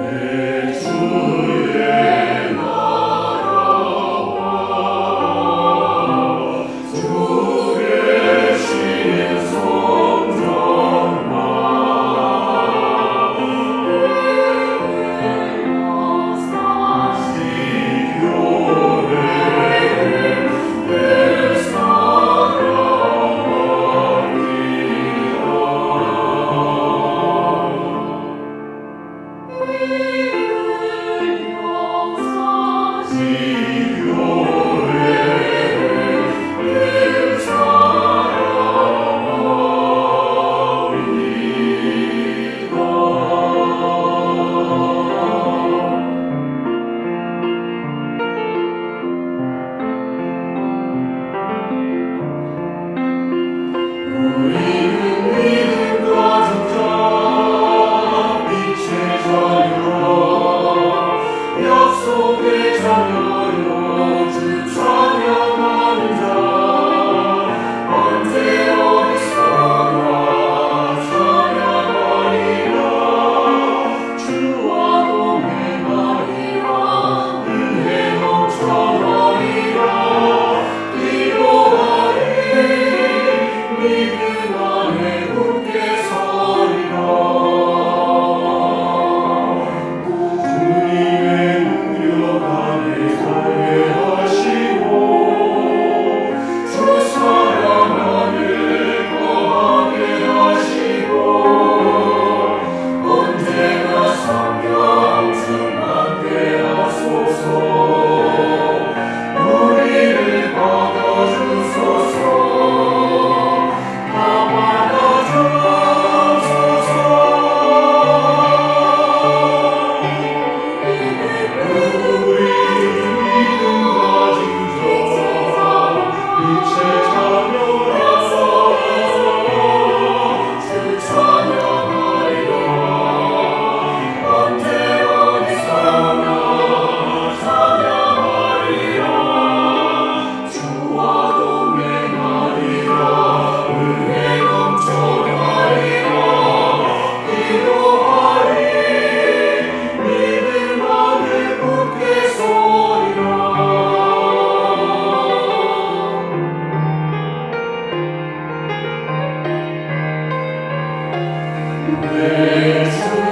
Amen. Jesu